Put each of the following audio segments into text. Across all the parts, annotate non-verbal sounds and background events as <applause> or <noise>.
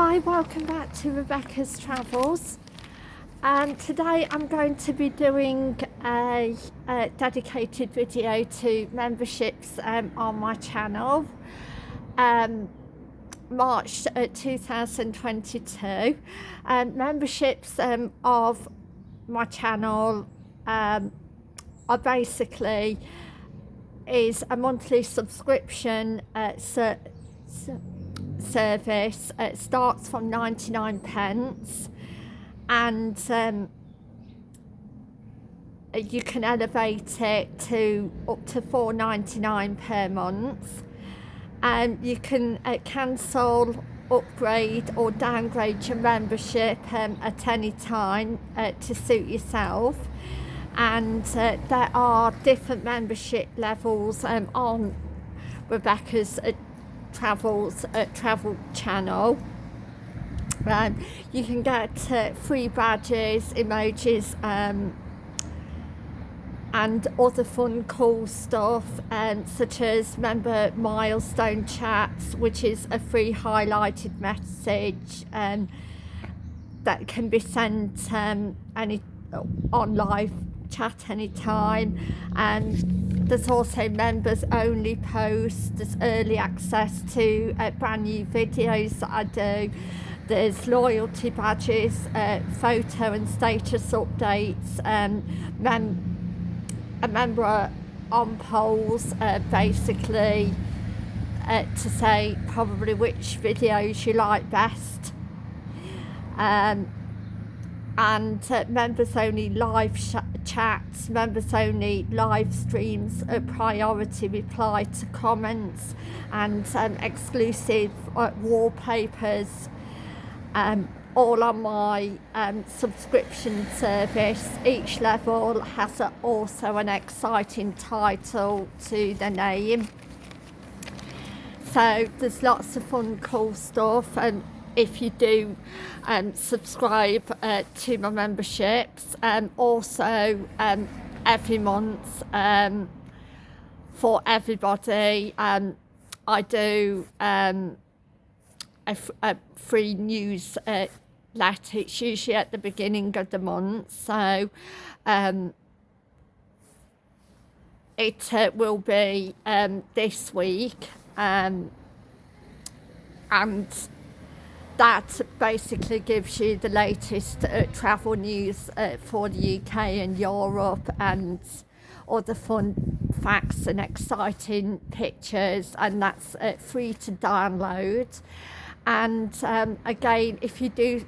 Hi, welcome back to Rebecca's Travels. And today I'm going to be doing a, a dedicated video to memberships um, on my channel. Um, March uh, 2022. Um, memberships um, of my channel um, are basically is a monthly subscription uh, so, so service. It starts from 99 pence and um, you can elevate it to up to 4.99 per month and you can uh, cancel upgrade or downgrade your membership um, at any time uh, to suit yourself and uh, there are different membership levels um, on Rebecca's uh, travels uh, travel channel. Um, you can get uh, free badges emojis um, and other fun cool stuff um, such as member milestone chats which is a free highlighted message um, that can be sent um, any on live chat anytime and there's also members only posts, there's early access to uh, brand new videos that I do. There's loyalty badges, uh, photo and status updates, um, mem a member on polls uh, basically uh, to say probably which videos you like best. Um, and uh, members only live chats, members only live streams, a priority reply to comments and um, exclusive uh, wallpapers um, all on my um, subscription service. Each level has a, also an exciting title to the name. So there's lots of fun cool stuff and if you do um, subscribe uh, to my memberships. Um, also, um, every month um, for everybody, um, I do um, a, a free news uh, letter. It's usually at the beginning of the month. So um, it uh, will be um, this week. Um, and that basically gives you the latest uh, travel news uh, for the UK and Europe and all the fun facts and exciting pictures and that's uh, free to download. And um, again if you do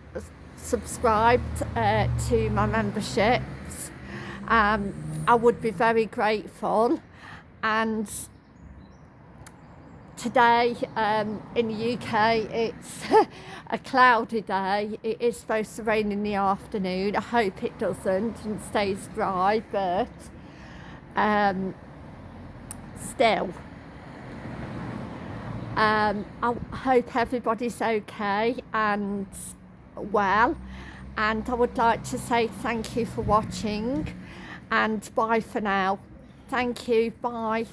subscribe uh, to my memberships um, I would be very grateful. And today um, in the UK it's <laughs> a cloudy day. It is supposed to rain in the afternoon. I hope it doesn't and stays dry but um, still. Um, I hope everybody's okay and well. And I would like to say thank you for watching. And bye for now. Thank you. Bye